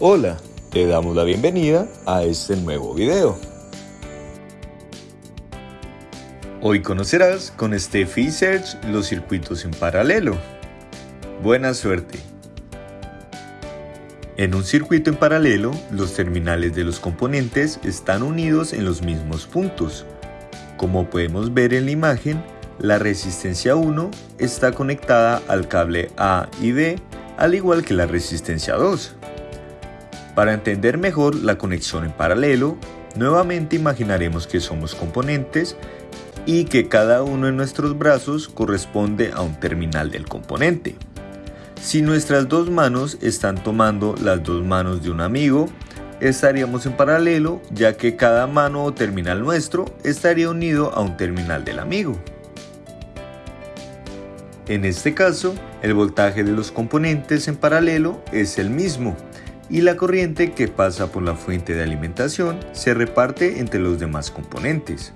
Hola, te damos la bienvenida a este nuevo video. Hoy conocerás con Steffi Search los circuitos en paralelo. Buena suerte. En un circuito en paralelo, los terminales de los componentes están unidos en los mismos puntos. Como podemos ver en la imagen, la resistencia 1 está conectada al cable A y B, al igual que la resistencia 2. Para entender mejor la conexión en paralelo, nuevamente imaginaremos que somos componentes y que cada uno de nuestros brazos corresponde a un terminal del componente. Si nuestras dos manos están tomando las dos manos de un amigo, estaríamos en paralelo ya que cada mano o terminal nuestro estaría unido a un terminal del amigo. En este caso, el voltaje de los componentes en paralelo es el mismo, y la corriente que pasa por la fuente de alimentación se reparte entre los demás componentes.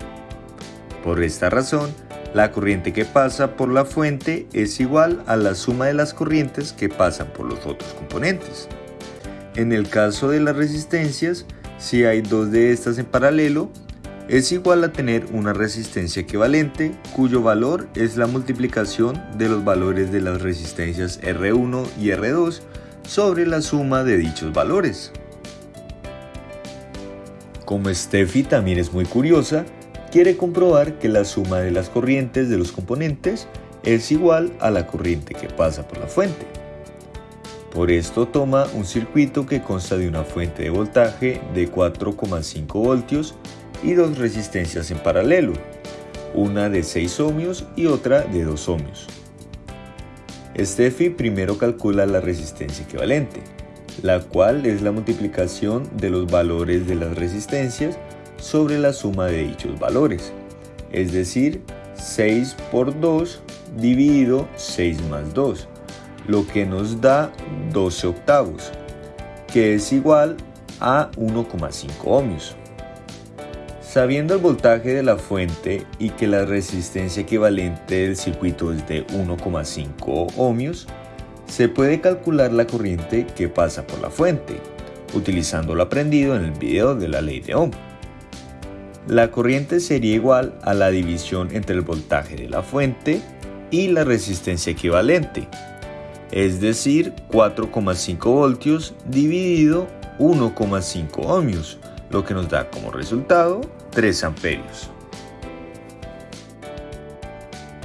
Por esta razón, la corriente que pasa por la fuente es igual a la suma de las corrientes que pasan por los otros componentes. En el caso de las resistencias, si hay dos de estas en paralelo, es igual a tener una resistencia equivalente cuyo valor es la multiplicación de los valores de las resistencias R1 y R2 sobre la suma de dichos valores. Como Steffi también es muy curiosa, quiere comprobar que la suma de las corrientes de los componentes es igual a la corriente que pasa por la fuente. Por esto toma un circuito que consta de una fuente de voltaje de 4,5 voltios y dos resistencias en paralelo, una de 6 ohmios y otra de 2 ohmios. Steffi primero calcula la resistencia equivalente, la cual es la multiplicación de los valores de las resistencias sobre la suma de dichos valores, es decir, 6 por 2 dividido 6 más 2, lo que nos da 12 octavos, que es igual a 1,5 ohmios. Sabiendo el voltaje de la fuente y que la resistencia equivalente del circuito es de 1,5 ohmios, se puede calcular la corriente que pasa por la fuente, utilizando lo aprendido en el video de la ley de Ohm. La corriente sería igual a la división entre el voltaje de la fuente y la resistencia equivalente, es decir, 4,5 voltios dividido 1,5 ohmios, lo que nos da como resultado 3 amperios.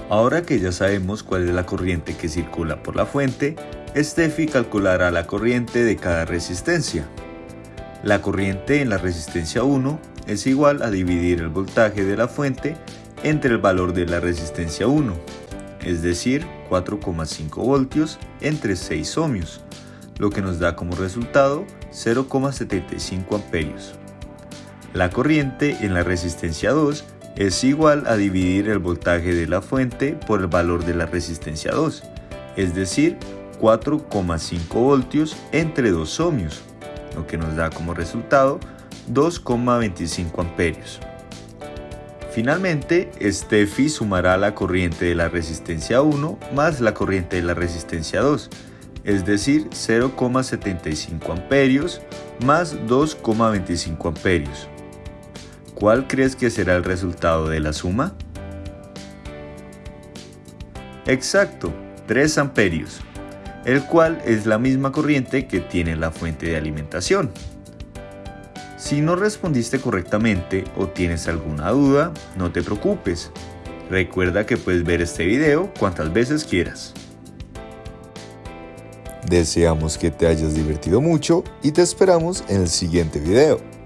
Ahora que ya sabemos cuál es la corriente que circula por la fuente, Steffi calculará la corriente de cada resistencia. La corriente en la resistencia 1 es igual a dividir el voltaje de la fuente entre el valor de la resistencia 1, es decir, 4,5 voltios entre 6 ohmios, lo que nos da como resultado 0,75 amperios. La corriente en la resistencia 2 es igual a dividir el voltaje de la fuente por el valor de la resistencia 2, es decir, 4,5 voltios entre 2 ohmios, lo que nos da como resultado 2,25 amperios. Finalmente, Steffi sumará la corriente de la resistencia 1 más la corriente de la resistencia 2, es decir, 0,75 amperios más 2,25 amperios. ¿Cuál crees que será el resultado de la suma? Exacto, 3 amperios, el cual es la misma corriente que tiene la fuente de alimentación. Si no respondiste correctamente o tienes alguna duda, no te preocupes. Recuerda que puedes ver este video cuantas veces quieras. Deseamos que te hayas divertido mucho y te esperamos en el siguiente video.